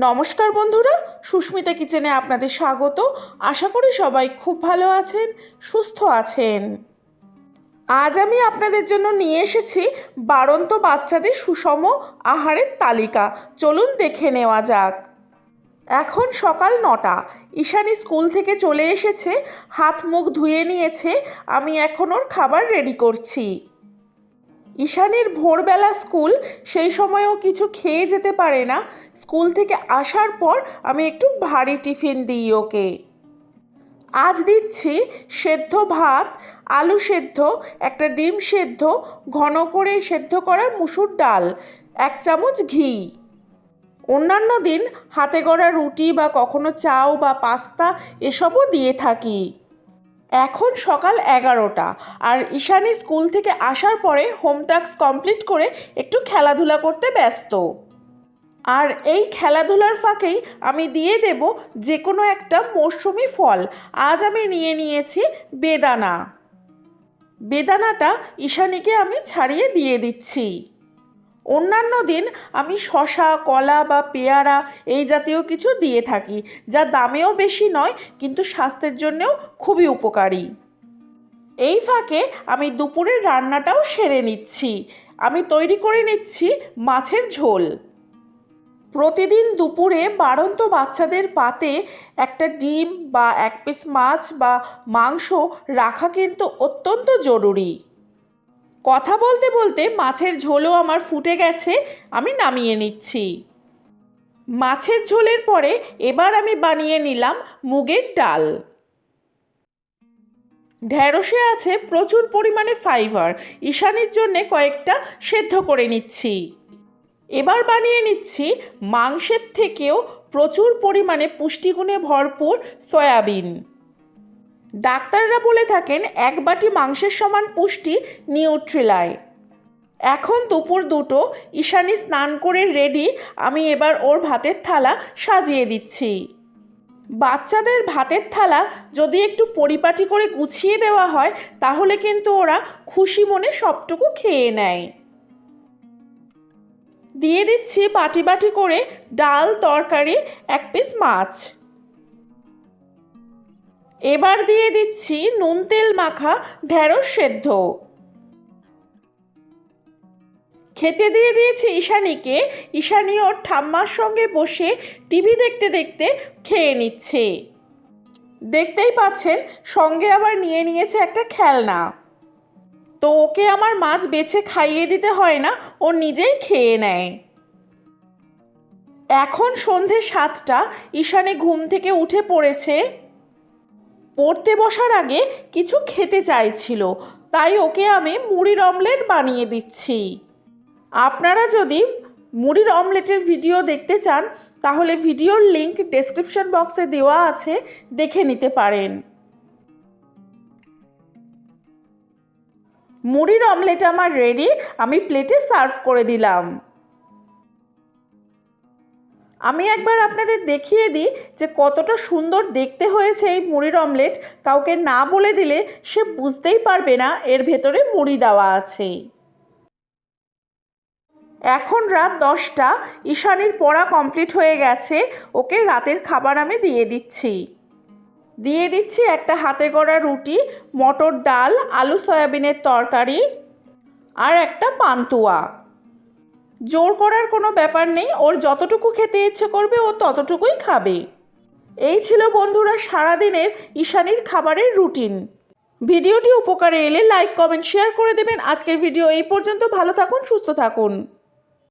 নমস্কার বন্ধুরা, সুস্মিতা কিচেনে আপনাদের স্বাগত। আশা করি সবাই খুব ভালো আছেন, সুস্থ আছেন। আজ আমি আপনাদের জন্য নিয়ে এসেছি বাড়ন্ত বাচ্চাদের সুষম আহারের তালিকা। চলুন দেখে নেওয়া যাক। এখন সকাল নটা। ঈশানি স্কুল থেকে চলে এসেছে, হাত মুখ ধুয়ে নিয়েছে, আমি এখন ওর খাবার রেডি করছি। ঈশানীর ভোরবেলা স্কুল, সেই সময়ও কিছু খেয়ে যেতে পারে না। স্কুল থেকে আসার পর আমি একটু ভারী টিফিন দিই ওকে। আজ দিচ্ছি সেদ্ধ ভাত, আলু সেদ্ধ, একটা ডিম সেদ্ধ, ঘন করে সেদ্ধ করা মুসুর ডাল, এক চামচ ঘি। অন্যান্য দিন হাতে গড়া রুটি বা কখনো চাও বা পাস্তা এসবও দিয়ে থাকি। এখন সকাল এগারোটা। আর ঈশানী স্কুল থেকে আসার পরে হোম টাস্ক কমপ্লিট করে একটু খেলাধুলা করতে ব্যস্ত। আর এই খেলাধুলার ফাঁকেই আমি দিয়ে দেব যে কোনো একটা মরশুমি ফল। আজ আমি নিয়ে নিয়েছি বেদানা। বেদানাটা ঈশানীকে আমি ছাড়িয়ে দিয়ে দিচ্ছি। অন্যান্য দিন আমি শশা, কলা বা পেয়ারা এই জাতীয় কিছু দিয়ে থাকি, যা দামেও বেশি নয়, কিন্তু স্বাস্থ্যের জন্যেও খুবই উপকারী। এই ফাঁকে আমি দুপুরের রান্নাটাও সেরে নিচ্ছি। আমি তৈরি করে নিচ্ছি মাছের ঝোল। প্রতিদিন দুপুরে বাড়ন্ত বাচ্চাদের পাতে একটা ডিম বা এক পিস মাছ বা মাংস রাখা কিন্তু অত্যন্ত জরুরি। কথা বলতে বলতে মাছের ঝোলও আমার ফুটে গেছে, আমি নামিয়ে নিচ্ছি। মাছের ঝোলের পরে এবার আমি বানিয়ে নিলাম মুগের ডাল। ঢ্যাঁড়সে আছে প্রচুর পরিমাণে ফাইবার, ঈশানির জন্যে কয়েকটা সেদ্ধ করে নিচ্ছি। এবার বানিয়ে নিচ্ছি মাংসের থেকেও প্রচুর পরিমাণে পুষ্টিগুণে ভরপুর সয়াবিন। ডাক্তাররা বলে থাকেন, এক বাটি মাংসের সমান পুষ্টি নিউট্রিলায়। এখন দুপুর দুটো, ঈশানি স্নান করে রেডি, আমি এবার ওর ভাতের থালা সাজিয়ে দিচ্ছি। বাচ্চাদের ভাতের থালা যদি একটু পরিপাটি করে গুছিয়ে দেওয়া হয়, তাহলে কিন্তু ওরা খুশি মনে সবটুকু খেয়ে নেয়। দিয়ে দিচ্ছি বাটি বাটি করে ডাল, তরকারি, এক পিস মাছ। এবার দিয়ে দিচ্ছি নুন তেল মাখা ঢেঁড়স সেদ্ধ। খেতে দিয়ে দিয়েছি ঈশানীকে। ঈশানী ওর ঠাম্মার সঙ্গে বসে টিভি দেখতে দেখতে খেয়ে নিচ্ছে। দেখতেই পাচ্ছেন, সঙ্গে আবার নিয়ে নিয়েছে একটা খেলনা। তো ওকে আমার মাছ বেছে খাইয়ে দিতে হয় না, ও নিজেই খেয়ে নেয়। এখন সন্ধে সাতটা, ঈশানী ঘুম থেকে উঠে পড়েছে। পড়তে বসার আগে কিছু খেতে চাইছিল। তাই ওকে আমি মুড়ির অমলেট বানিয়ে দিচ্ছি। আপনারা যদি মুড়ির অমলেটের ভিডিও দেখতে চান, তাহলে ভিডিওর লিংক ডেসক্রিপশন বক্সে দেওয়া আছে, দেখে নিতে পারেন। মুড়ির অমলেট আমার রেডি আমি প্লেটে সার্ভ করে দিলাম। আমি একবার আপনাদের দেখিয়ে দিই যে কতটা সুন্দর দেখতে হয়েছে এই মুড়ির অমলেট। কাউকে না বলে দিলে সে বুঝতেই পারবে না এর ভেতরে মুড়ি দেওয়া আছে এখন রাত দশটা, ঈশানির পড়া কমপ্লিট হয়ে গেছে, ওকে রাতের খাবার আমি দিয়ে দিচ্ছি। দিয়ে দিচ্ছি একটা হাতে গড়া রুটি, মটর ডাল, আলু সয়াবিনের তরকারি আর একটা পান্তুয়া। জোর করার কোনো ব্যাপার নেই, ওর যতটুকু খেতে ইচ্ছে করবে ও ততটুকুই খাবে। এই ছিল বন্ধুরা সারাদিনের ঈশানির খাবারের রুটিন। ভিডিওটি উপকারে এলে লাইক, কমেন্ট, শেয়ার করে দেবেন। আজকের ভিডিও এই পর্যন্ত। ভালো থাকুন, সুস্থ থাকুন।